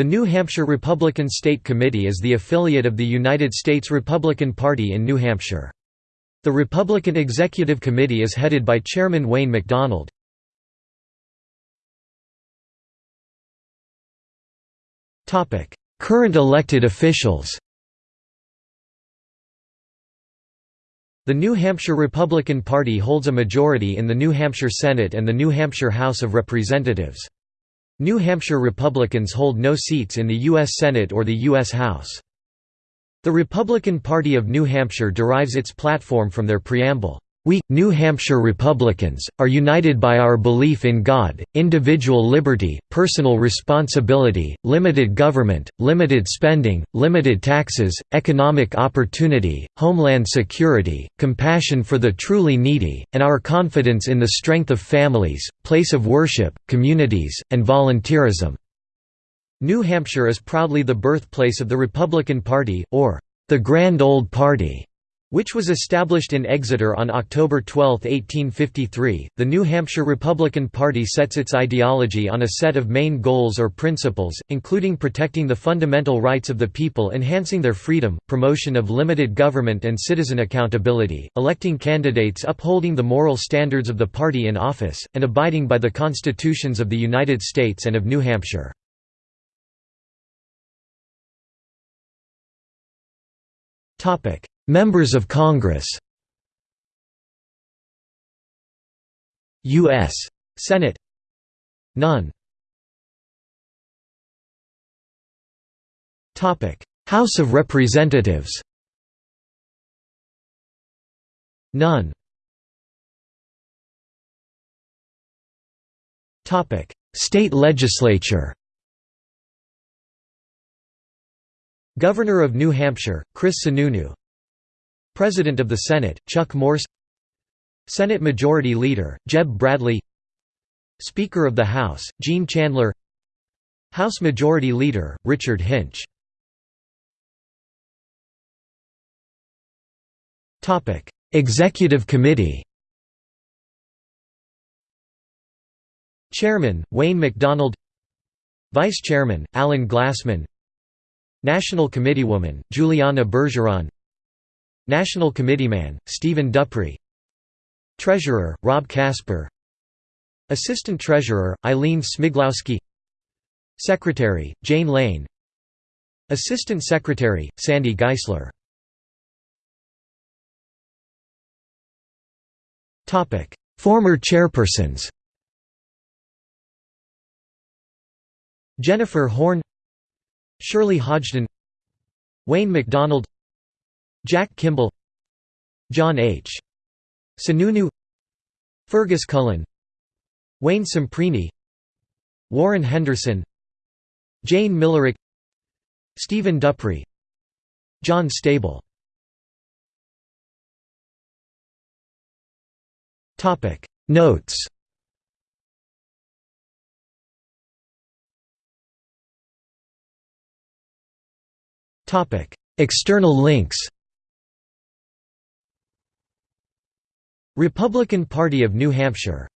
The New Hampshire Republican State Committee is the affiliate of the United States Republican Party in New Hampshire. The Republican Executive Committee is headed by Chairman Wayne McDonald. Current elected officials The New Hampshire Republican Party holds a majority in the New Hampshire Senate and the New Hampshire House of Representatives. New Hampshire Republicans hold no seats in the U.S. Senate or the U.S. House. The Republican Party of New Hampshire derives its platform from their preamble. We, New Hampshire Republicans, are united by our belief in God, individual liberty, personal responsibility, limited government, limited spending, limited taxes, economic opportunity, homeland security, compassion for the truly needy, and our confidence in the strength of families, place of worship, communities, and volunteerism." New Hampshire is proudly the birthplace of the Republican Party, or the Grand Old Party which was established in Exeter on October 12, 1853. The New Hampshire Republican Party sets its ideology on a set of main goals or principles, including protecting the fundamental rights of the people, enhancing their freedom, promotion of limited government and citizen accountability, electing candidates upholding the moral standards of the party in office, and abiding by the constitutions of the United States and of New Hampshire. Topic: Members of Congress U.S. Senate None. Topic: House of Representatives None. Topic: State legislature Governor of New Hampshire, Chris Sununu. President of the Senate, Chuck Morse. Senate Majority Leader, Jeb Bradley. Speaker of the House, Gene Chandler. House Majority Leader, Richard Hinch. Executive Committee. Chairman, Wayne McDonald. Vice Chairman, Alan Glassman National Committeewoman, Juliana Bergeron. National Committeeman, Stephen Duprey. Treasurer, Rob Casper. Assistant Treasurer, Eileen Smiglowski. Secretary, Jane Lane. Assistant Secretary, Sandy Geisler. Former chairpersons. Jennifer Horn Shirley Hodgdon Wayne McDonald Jack Kimball John H. Sununu Fergus Cullen Wayne Semprini Warren Henderson Jayne Millerick Stephen Duprey John Stabile Notes External links Republican Party of New Hampshire